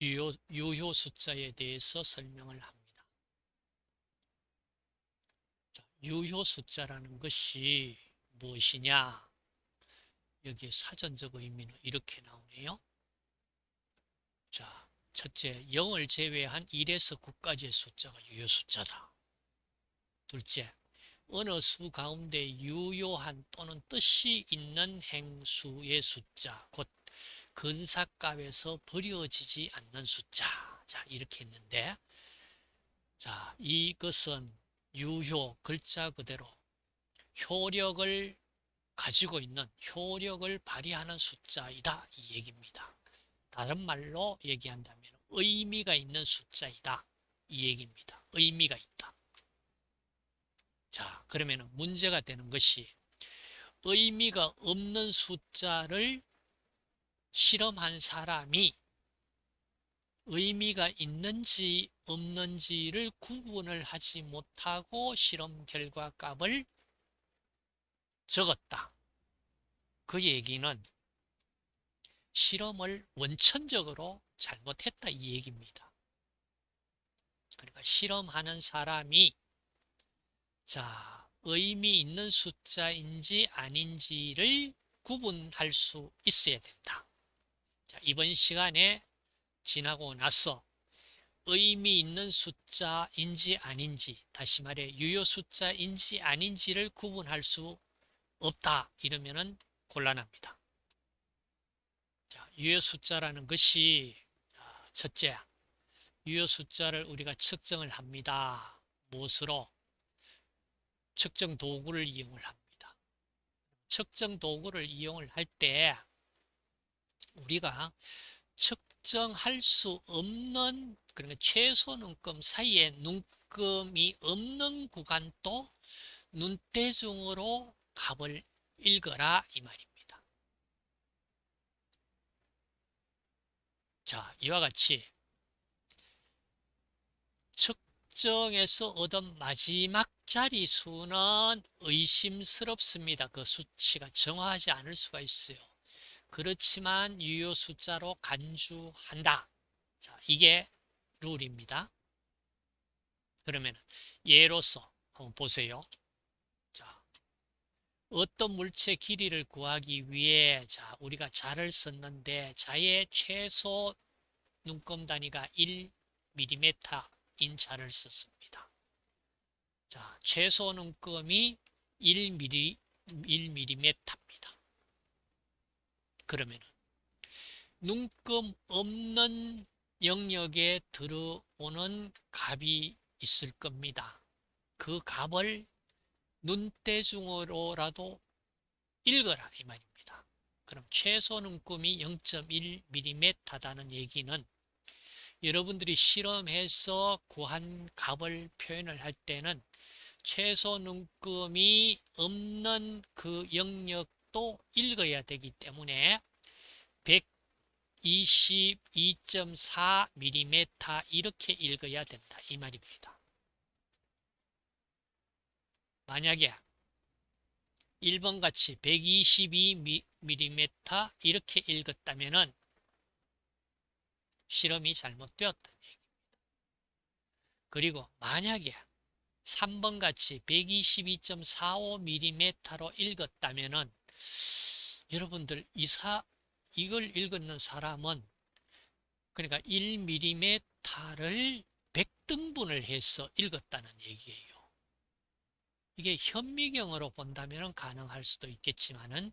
유효, 유효 숫자에 대해서 설명을 합니다. 자, 유효 숫자라는 것이 무엇이냐? 여기에 사전적 의미는 이렇게 나오네요. 자, 첫째, 0을 제외한 1에서 9까지의 숫자가 유효 숫자다. 둘째, 어느 수 가운데 유효한 또는 뜻이 있는 행수의 숫자, 곧 근사값에서 버려지지 않는 숫자. 자, 이렇게 했는데, 자, 이것은 유효 글자 그대로 효력을 가지고 있는 효력을 발휘하는 숫자이다. 이 얘기입니다. 다른 말로 얘기한다면 의미가 있는 숫자이다. 이 얘기입니다. 의미가 있다. 자, 그러면 문제가 되는 것이 의미가 없는 숫자를 실험한 사람이 의미가 있는지 없는지를 구분을 하지 못하고 실험 결과 값을 적었다. 그 얘기는 실험을 원천적으로 잘못했다 이 얘기입니다. 그러니까 실험하는 사람이 자 의미 있는 숫자인지 아닌지를 구분할 수 있어야 된다. 자, 이번 시간에 지나고 나서 의미 있는 숫자인지 아닌지 다시 말해 유효 숫자인지 아닌지를 구분할 수 없다 이러면은 곤란합니다. 자, 유효 숫자라는 것이 첫째 유효 숫자를 우리가 측정을 합니다. 무엇으로? 측정 도구를 이용을 합니다. 측정 도구를 이용을 할 때 우리가 측정할 수 없는 그러니까 최소 눈금 사이에 눈금이 없는 구간도 눈대중으로 값을 읽어라 이 말입니다. 자, 이와 같이 측정에서 얻은 마지막 자리 수는 의심스럽습니다. 그 수치가 정확하지 않을 수가 있어요. 그렇지만 유효 숫자로 간주한다. 자, 이게 룰입니다. 그러면 예로서 한번 보세요. 자, 어떤 물체 길이를 구하기 위해 자, 우리가 자를 썼는데 자의 최소 눈금 단위가 1mm인 자를 썼습니다. 자, 최소 눈금이 1mm, 1mm입니다. 그러면 눈금 없는 영역에 들어오는 값이 있을 겁니다. 그 값을 눈대중으로라도 읽어라 이 말입니다. 그럼 최소 눈금이 0.1mm다는 얘기는 여러분들이 실험해서 구한 값을 표현을 할 때는 최소 눈금이 없는 그 영역 도 읽어야 되기 때문에 122.4mm 이렇게 읽어야 된다 이 말입니다. 만약에 1번 같이 122mm 이렇게 읽었다면 실험이 얘기입니다. 그리고 만약에 3번 같이 122.45mm로 읽었다면 여러분들 이사 이걸 읽는 사람은 그러니까 1mm를 100등분을 해서 읽었다는 얘기예요. 이게 현미경으로 본다면 가능할 수도 있겠지만은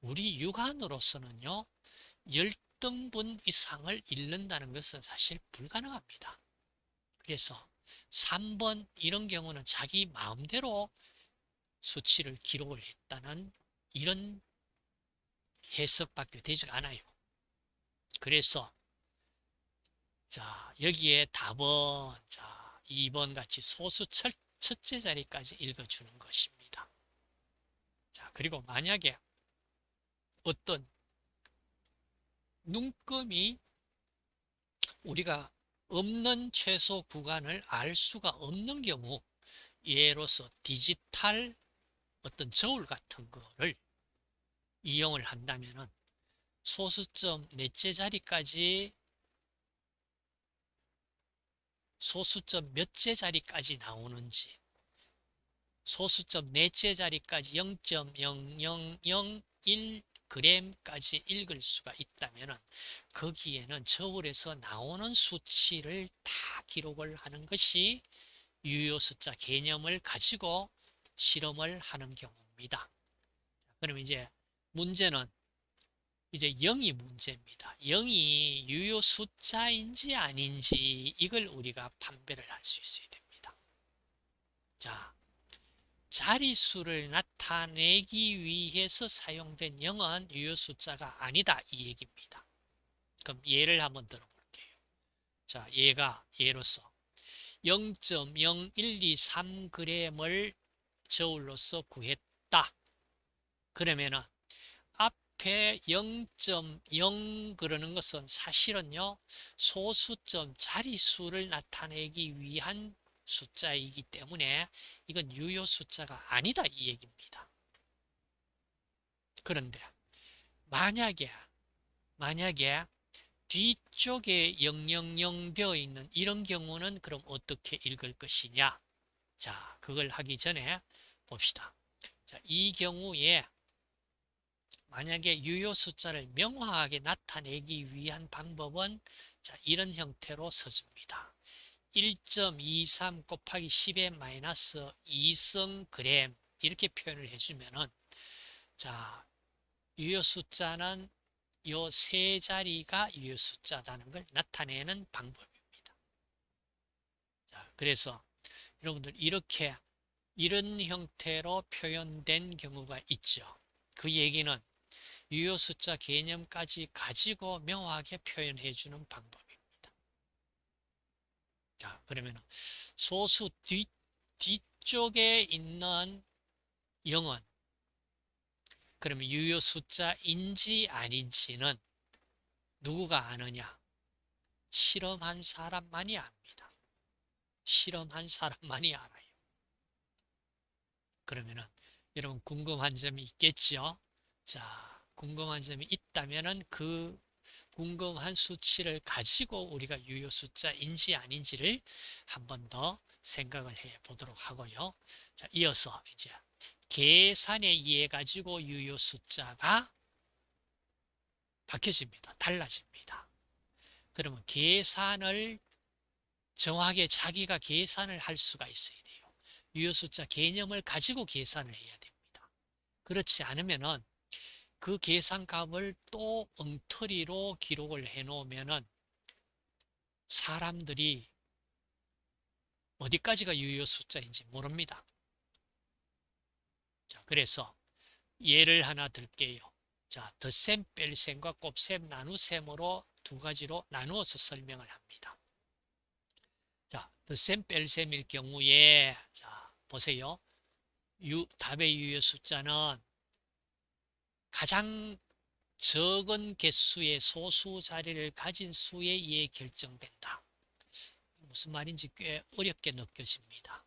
우리 육안으로서는요 10등분 이상을 읽는다는 것은 사실 불가능합니다. 그래서 3번 이런 경우는 자기 마음대로 수치를 기록을 했다는 이런 해석밖에 되지 않아요. 그래서 자 여기에 답은 자 2번 같이 소수 첫, 첫째 자리까지 읽어주는 것입니다. 자 그리고 만약에 어떤 눈금이 우리가 없는 최소 구간을 알 수가 없는 경우 예로서 디지털 어떤 저울 같은 거를 이용을 한다면 소수점 넷째 자리까지 소수점 몇째 자리까지 나오는지 소수점 넷째 자리까지 0.0001g까지 읽을 수가 있다면 거기에는 저울에서 나오는 수치를 다 기록을 하는 것이 유효 숫자 개념을 가지고 실험을 하는 경우입니다. 그럼 이제 문제는 이제 0이 문제입니다. 0이 유효 숫자인지 아닌지 이걸 우리가 판별을 할 수 있어야 됩니다. 자, 자리수를 나타내기 위해서 사용된 0은 유효 숫자가 아니다 이 얘기입니다. 그럼 예를 한번 들어볼게요. 자, 얘가 예로서 0.0123g을 저울로서 구했다. 그러면은 앞에 0.0 그러는 것은 사실은요 소수점 자리수를 나타내기 위한 숫자이기 때문에 이건 유효 숫자가 아니다 이 얘기입니다. 그런데 만약에 만약에 뒤쪽에 000 되어 있는 이런 경우는 그럼 어떻게 읽을 것이냐 자 그걸 하기 전에 봅시다 자, 이 경우에 만약에 유효 숫자를 명확하게 나타내기 위한 방법은 자, 이런 형태로 써줍니다 1.23 곱하기 10의 마이너스 2성 그램 이렇게 표현을 해주면은 자 유효 숫자는 요 세 자리가 유효 숫자다는 걸 나타내는 방법입니다. 자, 그래서 여러분들 이렇게 이런 형태로 표현된 경우가 있죠. 그 얘기는 유효 숫자 개념까지 가지고 명확하게 표현해 주는 방법입니다. 자, 그러면 소수 뒤, 뒤쪽에 있는 0은 그러면 유효 숫자인지 아닌지는 누구가 아느냐? 실험한 사람만이 압니다. 실험한 사람만이 알아요. 그러면은 여러분 궁금한 점이 있겠죠? 자, 궁금한 점이 있다면은 그 궁금한 수치를 가지고 우리가 유효 숫자인지 아닌지를 한 번 더 생각을 해 보도록 하고요. 자, 이어서 이제 계산에 의해 가지고 유효 숫자가 바뀌어집니다. 달라집니다. 그러면 계산을 정확하게 자기가 계산을 할 수가 있어야 돼요. 유효 숫자 개념을 가지고 계산을 해야 됩니다. 그렇지 않으면은 그 계산값을 또 엉터리로 기록을 해 놓으면은 사람들이 어디까지가 유효 숫자인지 모릅니다. 자, 그래서 예를 하나 들게요. 자, 덧셈, 뺄셈과 곱셈, 나누셈으로 두 가지로 나누어서 설명을 합니다. 자, 덧셈, 뺄셈일 경우에 자, 보세요. 유, 답의 유효 숫자는 가장 적은 개수의 소수 자리를 가진 수에 의해 결정된다. 무슨 말인지 꽤 어렵게 느껴집니다.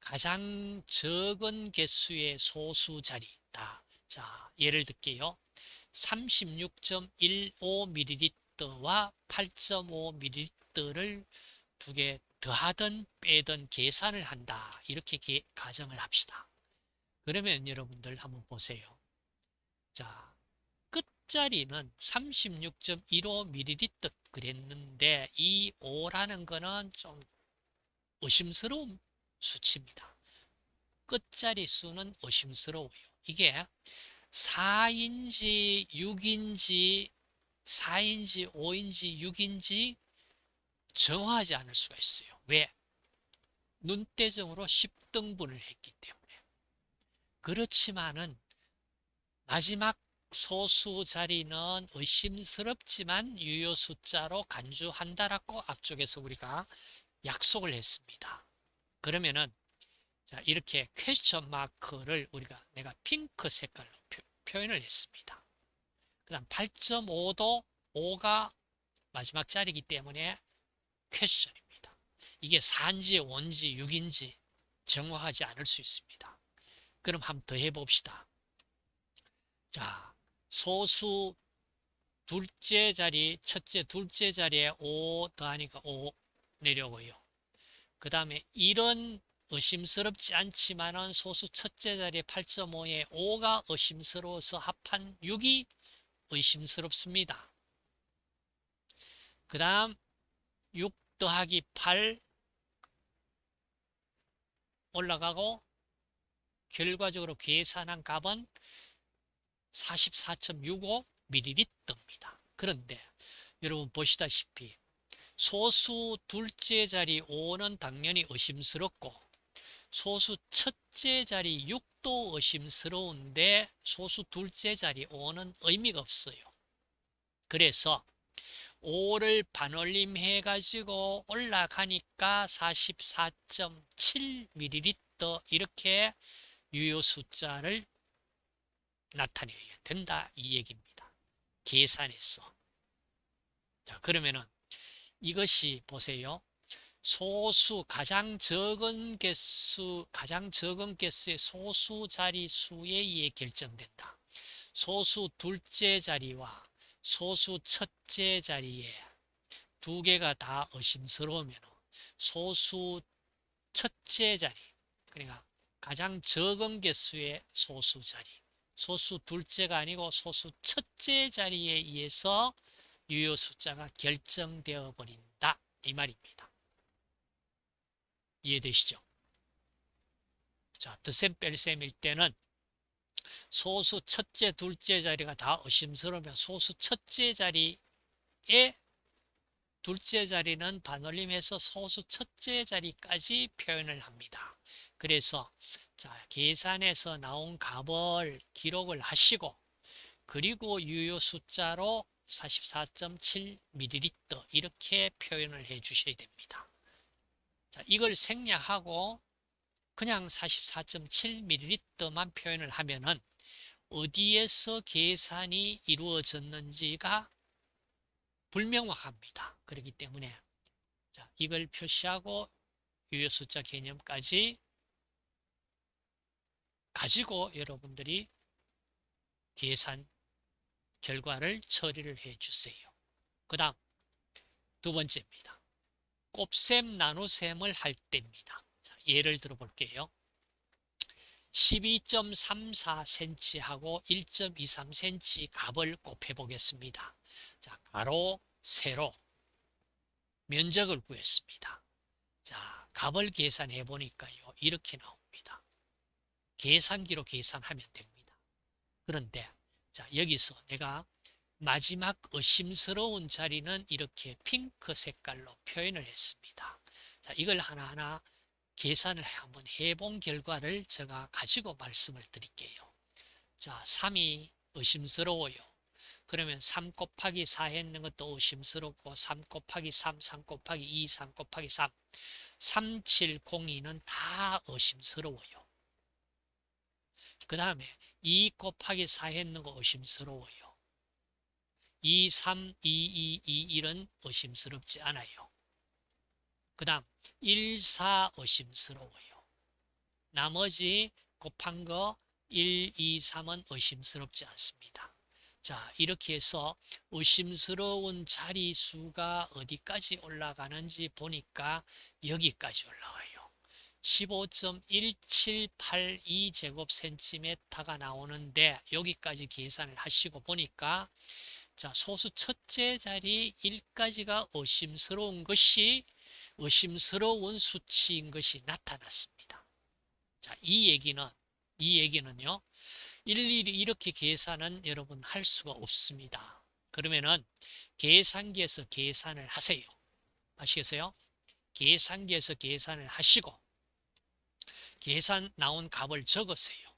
가장 적은 개수의 소수 자리다. 자, 예를 들게요. 36.15ml와 8.5ml를 두 개 더하든 빼든 계산을 한다. 이렇게 가정을 합시다. 그러면 여러분들 한번 보세요. 자, 끝자리는 36.15ml 그랬는데 이 5라는 거는 좀 의심스러운 수치입니다. 끝자리 수는 의심스러워요. 이게 4인지 6인지 4인지 5인지 6인지 정하지 않을 수가 있어요. 왜? 눈대중으로 10등분을 했기 때문에. 그렇지만은 마지막 소수 자리는 의심스럽지만 유효 숫자로 간주한다라고 앞쪽에서 우리가 약속을 했습니다. 그러면은 자 이렇게 퀘스천 마크를 우리가 내가 핑크 색깔로 표, 현을 했습니다. 그 다음 8.5도 5가 마지막 자리이기 때문에 question입니다. 이게 4인지 5인지 6인지 정확하지 않을 수 있습니다. 그럼 한번 더 해봅시다. 자 소수 둘째 자리 첫째 둘째 자리에 5 더하니까 5 내려오고요. 그 다음에 이런 의심스럽지 않지만은 소수 첫째 자리에 8.5에 5가 의심스러워서 합한 6이 의심스럽습니다. 그 다음 6 더하기 8 올라가고 결과적으로 계산한 값은 44.65ml입니다. 그런데 여러분 보시다시피 소수 둘째 자리 5는 당연히 의심스럽고 소수 첫째 자리 6도 의심스러운데 소수 둘째 자리 5는 의미가 없어요. 그래서 5를 반올림 해가지고 올라가니까 44.7ml 이렇게 유효 숫자를 나타내야 된다 이 얘기입니다. 계산해서. 자 그러면은 이것이 보세요. 소수 가장 적은 개수 가장 적은 개수의 소수 자리 수에 의해 결정된다. 소수 둘째 자리와 소수 첫째 자리에 두 개가 다 의심스러우면 소수 첫째 자리 그러니까 가장 적은 개수의 소수 자리 소수 둘째가 아니고 소수 첫째 자리에 의해서 유효 숫자가 결정되어 버린다 이 말입니다. 이해되시죠? 자, 덧셈 뺄셈일 때는 소수 첫째, 둘째 자리가 다 의심스러우면 소수 첫째 자리에 둘째 자리는 반올림해서 소수 첫째 자리까지 표현을 합니다. 그래서 자, 계산에서 나온 값을 기록을 하시고 그리고 유효 숫자로 44.7ml 이렇게 표현을 해 주셔야 됩니다. 자, 이걸 생략하고 그냥 44.7ml만 표현을 하면은 어디에서 계산이 이루어졌는지가 불명확합니다. 그렇기 때문에 자, 이걸 표시하고 유효 숫자 개념까지 가지고 여러분들이 계산 결과를 처리를 해 주세요. 그 다음 두 번째입니다. 곱셈 나누셈을 할 때입니다. 자, 예를 들어 볼게요. 12.34cm 하고 1.23cm 값을 곱해 보겠습니다. 자, 가로, 세로 면적을 구했습니다. 자, 값을 계산해 보니까요. 이렇게 나옵니다. 계산기로 계산하면 됩니다. 그런데 자, 여기서 내가 마지막 의심스러운 자리는 이렇게 핑크 색깔로 표현을 했습니다. 자, 이걸 하나하나 계산을 한번 해본 결과를 제가 가지고 말씀을 드릴게요. 자, 3이 의심스러워요. 그러면 3 곱하기 4 했는 것도 의심스럽고 3 곱하기 3, 3 곱하기 2, 3 곱하기 3, 3, 7, 0, 2는 다 의심스러워요. 그 다음에 2 곱하기 4 했는 거 의심스러워요. 2, 3, 2, 2, 2, 1은 의심스럽지 않아요. 그 다음 1, 4 의심스러워요. 나머지 곱한 거 1, 2, 3은 의심스럽지 않습니다. 자 이렇게 해서 의심스러운 자리 수가 어디까지 올라가는지 보니까 여기까지 올라와요. 15.1782 제곱센티미터가 나오는데 여기까지 계산을 하시고 보니까 자 소수 첫째 자리 1까지가 의심스러운 것이 의심스러운 수치인 것이 나타났습니다. 자, 이 얘기는 이 얘기는요. 일일이 이렇게 계산은 여러분 할 수가 없습니다. 그러면은 계산기에서 계산을 하세요. 아시겠어요? 계산기에서 계산을 하시고 계산 나온 값을 적으세요.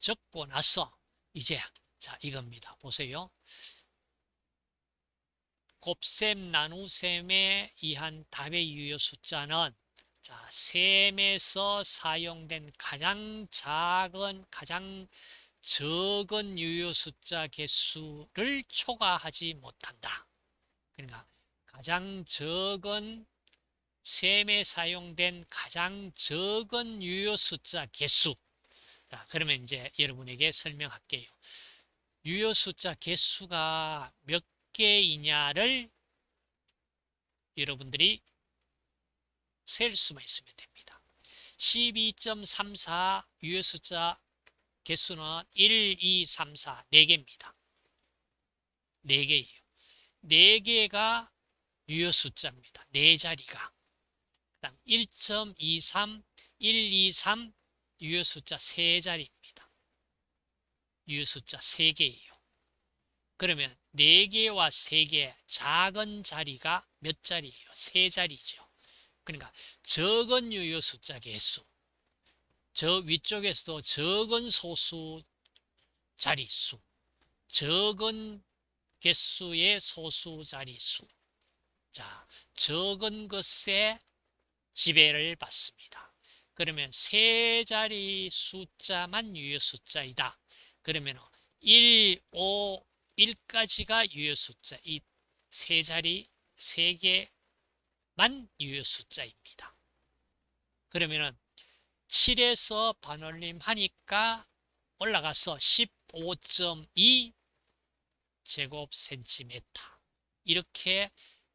적고 나서 이제 자 이겁니다. 보세요. 곱셈 나누셈에 의한 답의 유효 숫자는 자, 셈에서 사용된 가장 작은 가장 적은 유효 숫자 개수를 초과하지 못한다. 그러니까 가장 적은 셈에 사용된 가장 적은 유효 숫자 개수. 자, 그러면 이제 여러분에게 설명할게요. 유효 숫자 개수가 몇 개이냐를 여러분들이 셀 수만 있으면 됩니다. 12.34 유효 숫자 개수는 1, 2, 3, 4, 4개입니다. 4개예요. 4개가 유효 숫자입니다. 4자리가. 그 다음 1.23, 1, 2, 3 유효 숫자 3자리입니다. 유효 숫자 3개예요. 그러면 4개와 3개 작은 자리가 몇 자리예요? 3자리죠. 그러니까 적은 유효 숫자 개수. 저 위쪽에서도 적은 소수 자리수. 적은 개수의 소수 자리수. 자, 적은 것에 지배를 받습니다. 그러면 세 자리 숫자만 유효 숫자이다. 그러면 1, 5, 1까지가 유효 숫자. 이 세 자리, 세 개만 유효 숫자입니다. 그러면은 7에서 반올림 하니까 올라가서 15.2 제곱 센티미터. 이렇게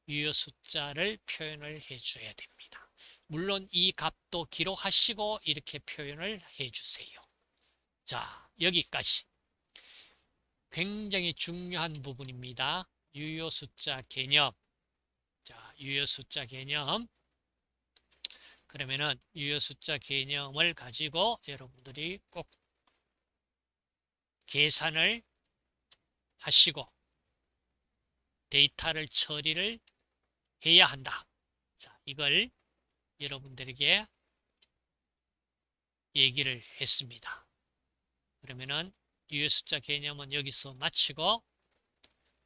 유효 숫자를 표현을 해줘야 됩니다. 물론 이 값도 기록하시고 이렇게 표현을 해주세요. 자, 여기까지. 굉장히 중요한 부분입니다. 유효 숫자 개념. 자, 유효 숫자 개념. 그러면은 유효 숫자 개념을 가지고 여러분들이 꼭 계산을 하시고 데이터를 처리를 해야 한다. 자, 이걸 여러분들에게 얘기를 했습니다. 그러면은 유효 숫자 개념은 여기서 마치고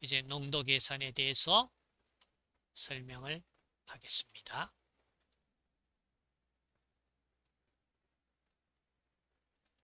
이제 농도 계산에 대해서 설명을 하겠습니다.